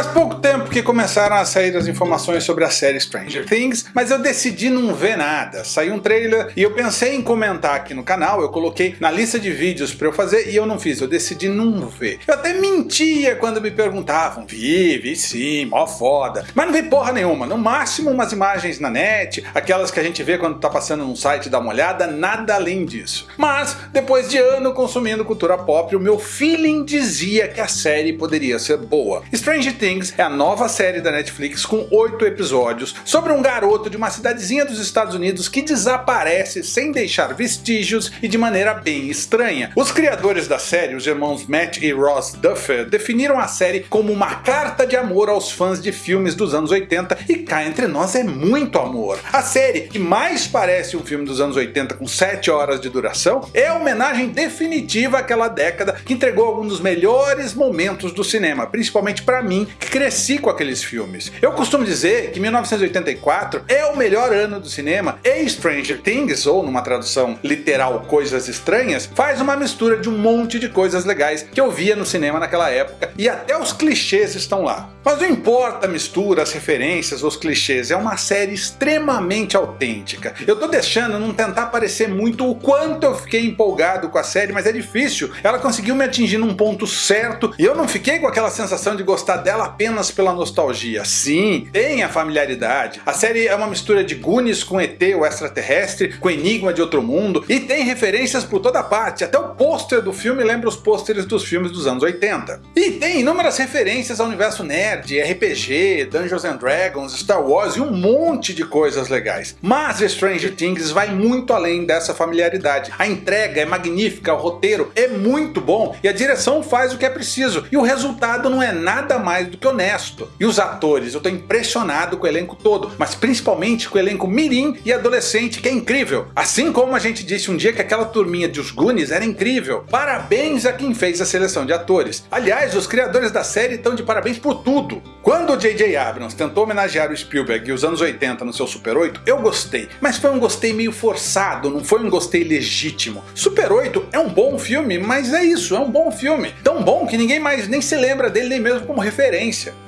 Faz pouco tempo que começaram a sair as informações sobre a série Stranger Things, mas eu decidi não ver nada. Saiu um trailer e eu pensei em comentar aqui no canal, eu coloquei na lista de vídeos para eu fazer e eu não fiz, eu decidi não ver. Eu até mentia quando me perguntavam, vi, vi sim, mó foda. Mas não vi porra nenhuma, no máximo umas imagens na net, aquelas que a gente vê quando tá passando num site dar uma olhada, nada além disso. Mas, depois de ano consumindo cultura pop, o meu feeling dizia que a série poderia ser boa. Stranger Things é a nova série da Netflix com 8 episódios sobre um garoto de uma cidadezinha dos Estados Unidos que desaparece sem deixar vestígios e de maneira bem estranha. Os criadores da série, os irmãos Matt e Ross Duffer, definiram a série como uma carta de amor aos fãs de filmes dos anos 80 e cá entre nós é muito amor. A série, que mais parece um filme dos anos 80 com 7 horas de duração, é a homenagem definitiva àquela década que entregou alguns dos melhores momentos do cinema, principalmente para mim cresci com aqueles filmes. Eu costumo dizer que 1984 é o melhor ano do cinema e Stranger Things, ou numa tradução literal Coisas Estranhas, faz uma mistura de um monte de coisas legais que eu via no cinema naquela época e até os clichês estão lá. Mas não importa a mistura, as referências, os clichês, é uma série extremamente autêntica. Eu tô deixando não tentar parecer muito o quanto eu fiquei empolgado com a série, mas é difícil. Ela conseguiu me atingir num ponto certo e eu não fiquei com aquela sensação de gostar dela apenas pela nostalgia. Sim, tem a familiaridade. A série é uma mistura de Goonies com ET, o extraterrestre, com Enigma de Outro Mundo, e tem referências por toda parte, até o pôster do filme lembra os pôsteres dos filmes dos anos 80. E tem inúmeras referências ao universo nerd, RPG, Dungeons and Dragons, Star Wars e um monte de coisas legais. Mas Stranger Things vai muito além dessa familiaridade. A entrega é magnífica, o roteiro é muito bom e a direção faz o que é preciso, e o resultado não é nada mais do que honesto. E os atores, eu estou impressionado com o elenco todo, mas principalmente com o elenco mirim e adolescente que é incrível. Assim como a gente disse um dia que aquela turminha de Os Goonies era incrível. Parabéns a quem fez a seleção de atores. Aliás, os criadores da série estão de parabéns por tudo. Quando o J.J. Abrams tentou homenagear o Spielberg e os anos 80 no seu Super 8, eu gostei, mas foi um gostei meio forçado, não foi um gostei legítimo. Super 8 é um bom filme, mas é isso, é um bom filme. Tão bom que ninguém mais nem se lembra dele nem mesmo como referência.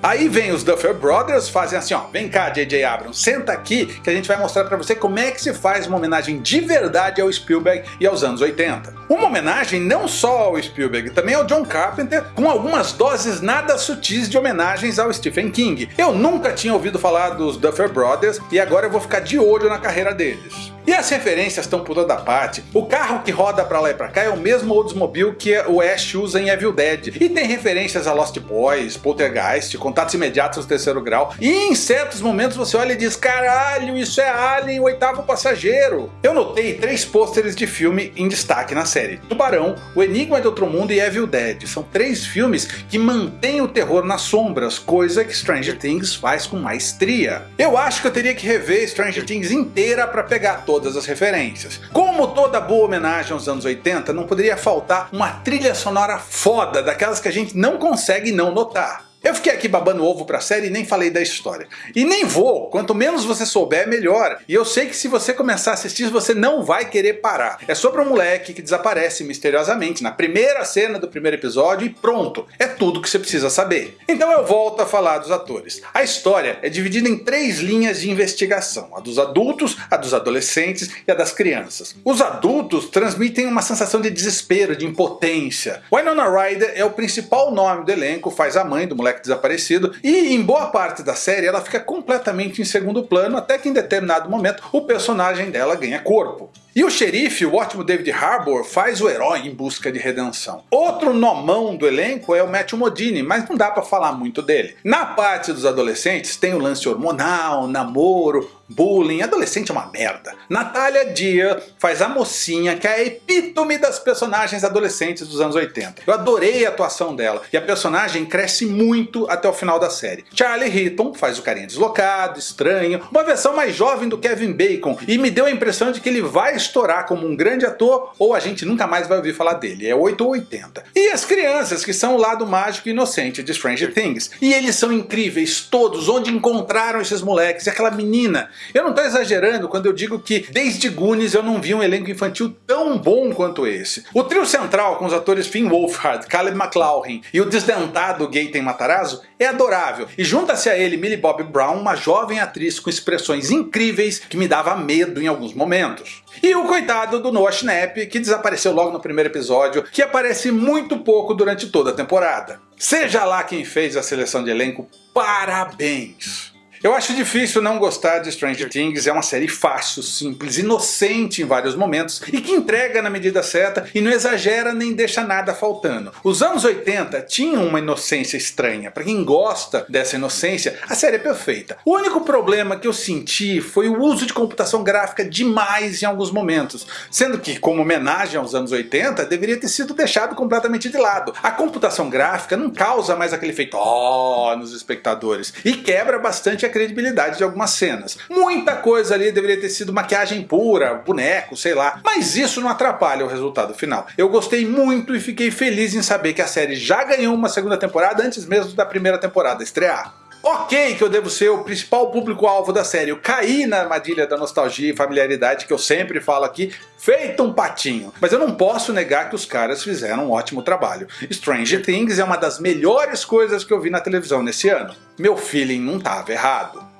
Aí vem os Duffer Brothers, fazem assim ó, vem cá J.J. Abrams, senta aqui que a gente vai mostrar pra você como é que se faz uma homenagem de verdade ao Spielberg e aos anos 80. Uma homenagem não só ao Spielberg, também ao John Carpenter, com algumas doses nada sutis de homenagens ao Stephen King. Eu nunca tinha ouvido falar dos Duffer Brothers e agora eu vou ficar de olho na carreira deles. E as referências estão por toda parte. O carro que roda pra lá e pra cá é o mesmo Oldsmobile que o Ash usa em Evil Dead. E tem referências a Lost Boys, Poltergeist, Contatos Imediatos do Terceiro Grau. E em certos momentos você olha e diz, caralho, isso é Alien, o oitavo passageiro. Eu notei três pôsteres de filme em destaque na série. Tubarão, O Enigma de Outro Mundo e Evil Dead. São três filmes que mantêm o terror nas sombras, coisa que Stranger Things faz com maestria. Eu acho que eu teria que rever Stranger Things inteira para pegar todas as referências. Como toda boa homenagem aos anos 80, não poderia faltar uma trilha sonora foda, daquelas que a gente não consegue não notar. Eu fiquei aqui babando ovo pra série e nem falei da história. E nem vou, quanto menos você souber melhor. E eu sei que se você começar a assistir você não vai querer parar. É sobre um moleque que desaparece misteriosamente na primeira cena do primeiro episódio e pronto, é tudo que você precisa saber. Então eu volto a falar dos atores. A história é dividida em três linhas de investigação, a dos adultos, a dos adolescentes e a das crianças. Os adultos transmitem uma sensação de desespero, de impotência. Winona Ryder é o principal nome do elenco, faz a mãe do moleque desaparecido, e em boa parte da série ela fica completamente em segundo plano, até que em determinado momento o personagem dela ganha corpo. E o xerife, o ótimo David Harbour, faz o herói em busca de redenção. Outro nomão do elenco é o Matthew Modine, mas não dá pra falar muito dele. Na parte dos adolescentes tem o lance hormonal, namoro, bullying, adolescente é uma merda. Natalia Dia faz a mocinha que é a epítome das personagens adolescentes dos anos 80. Eu adorei a atuação dela e a personagem cresce muito até o final da série. Charlie Heaton faz o carinha deslocado, estranho, uma versão mais jovem do Kevin Bacon e me deu a impressão de que ele vai estourar como um grande ator ou a gente nunca mais vai ouvir falar dele, é 8 ou 80. E as crianças que são o lado mágico e inocente de Stranger Things. E eles são incríveis todos, onde encontraram esses moleques e aquela menina Eu não tô exagerando quando eu digo que desde Goonies eu não vi um elenco infantil tão bom quanto esse. O trio central com os atores Finn Wolfhard, Caleb McLaughlin e o desdentado Gaten Matarazzo é adorável, e junta-se a ele Millie Bobby Brown, uma jovem atriz com expressões incríveis que me dava medo em alguns momentos. E o coitado do Noah Schnapp, que desapareceu logo no primeiro episódio, que aparece muito pouco durante toda a temporada. Seja lá quem fez a seleção de elenco, parabéns! Eu acho difícil não gostar de Stranger Things, é uma série fácil, simples, inocente em vários momentos e que entrega na medida certa e não exagera nem deixa nada faltando. Os anos 80 tinham uma inocência estranha, para quem gosta dessa inocência, a série é perfeita. O único problema que eu senti foi o uso de computação gráfica demais em alguns momentos, sendo que, como homenagem aos anos 80, deveria ter sido deixado completamente de lado. A computação gráfica não causa mais aquele efeito oh nos espectadores e quebra bastante a credibilidade de algumas cenas. Muita coisa ali deveria ter sido maquiagem pura, boneco, sei lá, mas isso não atrapalha o resultado final. Eu gostei muito e fiquei feliz em saber que a série já ganhou uma segunda temporada antes mesmo da primeira temporada estrear. Ok que eu devo ser o principal público-alvo da série, eu caí na armadilha da nostalgia e familiaridade que eu sempre falo aqui, feito um patinho. Mas eu não posso negar que os caras fizeram um ótimo trabalho. Stranger Things é uma das melhores coisas que eu vi na televisão nesse ano. Meu feeling não estava errado.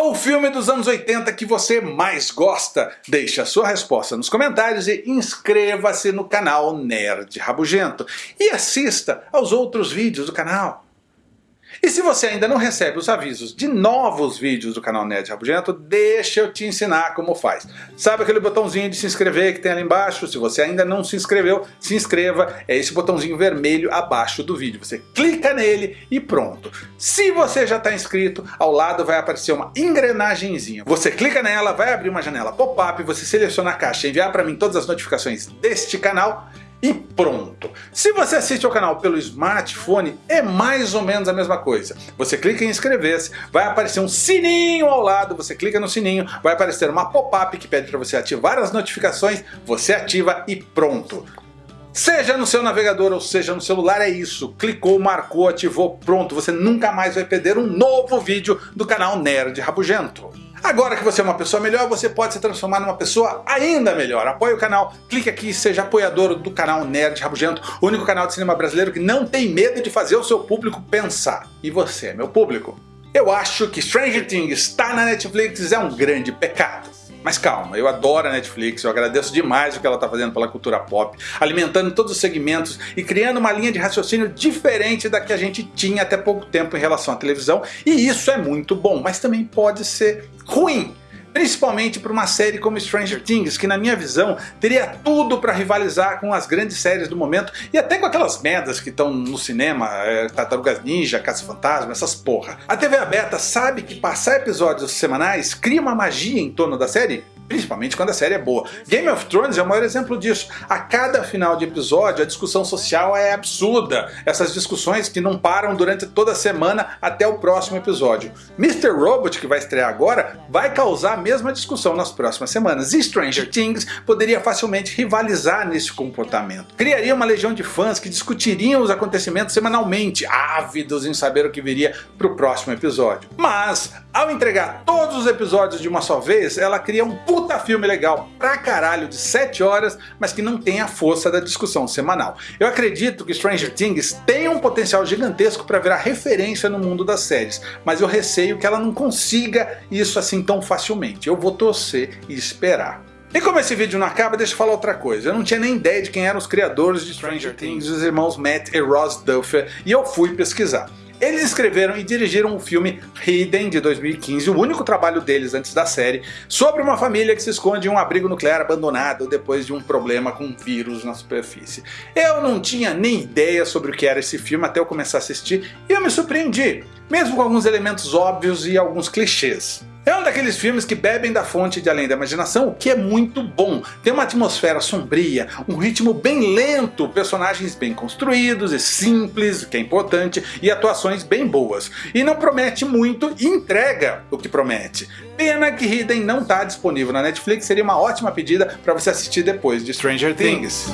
Qual o filme dos anos 80 que você mais gosta? Deixe a sua resposta nos comentários e inscreva-se no canal Nerd Rabugento. E assista aos outros vídeos do canal. E se você ainda não recebe os avisos de novos vídeos do canal Nerd Rabugento, deixa eu te ensinar como faz. Sabe aquele botãozinho de se inscrever que tem ali embaixo? Se você ainda não se inscreveu, se inscreva. É esse botãozinho vermelho abaixo do vídeo. Você clica nele e pronto. Se você já está inscrito, ao lado vai aparecer uma engrenagemzinha. Você clica nela, vai abrir uma janela pop-up, você seleciona a caixa e enviar para mim todas as notificações deste canal e pronto. Se você assiste ao canal pelo smartphone, é mais ou menos a mesma coisa. Você clica em inscrever-se, vai aparecer um sininho ao lado, você clica no sininho, vai aparecer uma pop-up que pede para você ativar as notificações, você ativa e pronto. Seja no seu navegador ou seja no celular, é isso. Clicou, marcou, ativou, pronto. Você nunca mais vai perder um novo vídeo do canal Nerd Rabugento. Agora que você é uma pessoa melhor, você pode se transformar numa pessoa ainda melhor. Apoie o canal, clique aqui e seja apoiador do canal Nerd Rabugento, o único canal de cinema brasileiro que não tem medo de fazer o seu público pensar. E você meu público. Eu acho que Stranger Things está na Netflix é um grande pecado. Mas calma, eu adoro a Netflix, eu agradeço demais o que ela está fazendo pela cultura pop, alimentando todos os segmentos e criando uma linha de raciocínio diferente da que a gente tinha até pouco tempo em relação à televisão, e isso é muito bom, mas também pode ser ruim. Principalmente para uma série como Stranger Things, que na minha visão teria tudo para rivalizar com as grandes séries do momento e até com aquelas merdas que estão no cinema, é, Tartarugas Ninja, Caça Fantasma, essas porra. A TV aberta sabe que passar episódios semanais cria uma magia em torno da série principalmente quando a série é boa. Game of Thrones é o maior exemplo disso. A cada final de episódio a discussão social é absurda. Essas discussões que não param durante toda a semana até o próximo episódio. Mr. Robot, que vai estrear agora, vai causar a mesma discussão nas próximas semanas. E Stranger Things poderia facilmente rivalizar nesse comportamento. Criaria uma legião de fãs que discutiriam os acontecimentos semanalmente, ávidos em saber o que viria para o próximo episódio. Mas, ao entregar todos os episódios de uma só vez, ela cria um puta filme legal pra caralho de 7 horas, mas que não tem a força da discussão semanal. Eu acredito que Stranger Things tem um potencial gigantesco para virar referência no mundo das séries, mas eu receio que ela não consiga isso assim tão facilmente. Eu vou torcer e esperar. E como esse vídeo não acaba, deixa eu falar outra coisa. Eu não tinha nem ideia de quem eram os criadores de Stranger Things, os irmãos Matt e Ross Duffer, e eu fui pesquisar. Eles escreveram e dirigiram o filme Hidden de 2015, o único trabalho deles antes da série, sobre uma família que se esconde em um abrigo nuclear abandonado depois de um problema com um vírus na superfície. Eu não tinha nem ideia sobre o que era esse filme até eu começar a assistir e eu me surpreendi, mesmo com alguns elementos óbvios e alguns clichês. É um daqueles filmes que bebem da fonte de Além da Imaginação, o que é muito bom. Tem uma atmosfera sombria, um ritmo bem lento, personagens bem construídos e simples, o que é importante, e atuações bem boas. E não promete muito e entrega o que promete. Pena que Hidden não está disponível na Netflix, seria uma ótima pedida para você assistir depois de Stranger Things.